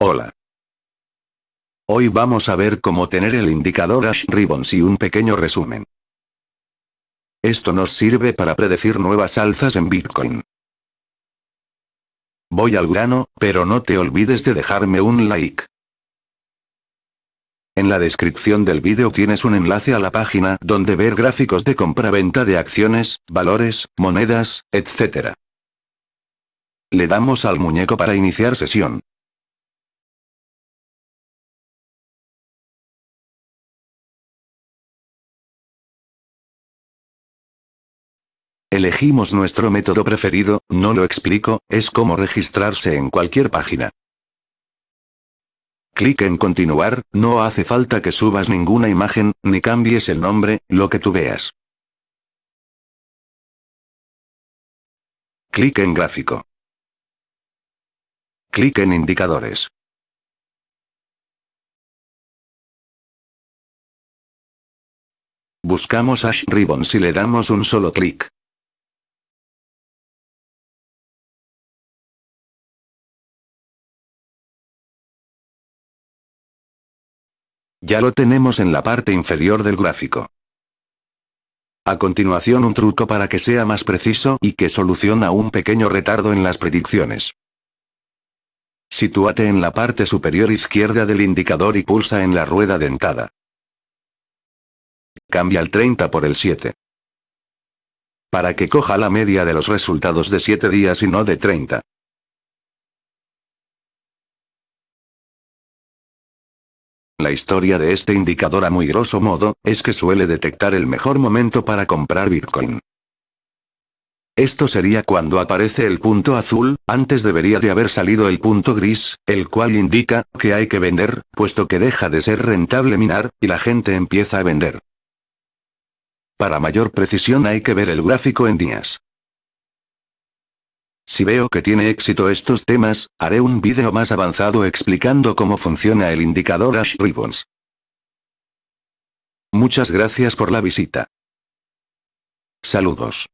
Hola. Hoy vamos a ver cómo tener el indicador Ash Ribbons y un pequeño resumen. Esto nos sirve para predecir nuevas alzas en Bitcoin. Voy al grano, pero no te olvides de dejarme un like. En la descripción del vídeo tienes un enlace a la página donde ver gráficos de compra-venta de acciones, valores, monedas, etc. Le damos al muñeco para iniciar sesión. Elegimos nuestro método preferido, no lo explico, es como registrarse en cualquier página. Clic en continuar, no hace falta que subas ninguna imagen, ni cambies el nombre, lo que tú veas. Clic en gráfico. Clic en indicadores. Buscamos Ash Ribbons y le damos un solo clic. Ya lo tenemos en la parte inferior del gráfico. A continuación un truco para que sea más preciso y que soluciona un pequeño retardo en las predicciones. Sitúate en la parte superior izquierda del indicador y pulsa en la rueda dentada. Cambia el 30 por el 7. Para que coja la media de los resultados de 7 días y no de 30. La historia de este indicador a muy grosso modo, es que suele detectar el mejor momento para comprar Bitcoin. Esto sería cuando aparece el punto azul, antes debería de haber salido el punto gris, el cual indica que hay que vender, puesto que deja de ser rentable minar, y la gente empieza a vender. Para mayor precisión hay que ver el gráfico en días. Si veo que tiene éxito estos temas, haré un vídeo más avanzado explicando cómo funciona el indicador Ash Ribbons. Muchas gracias por la visita. Saludos.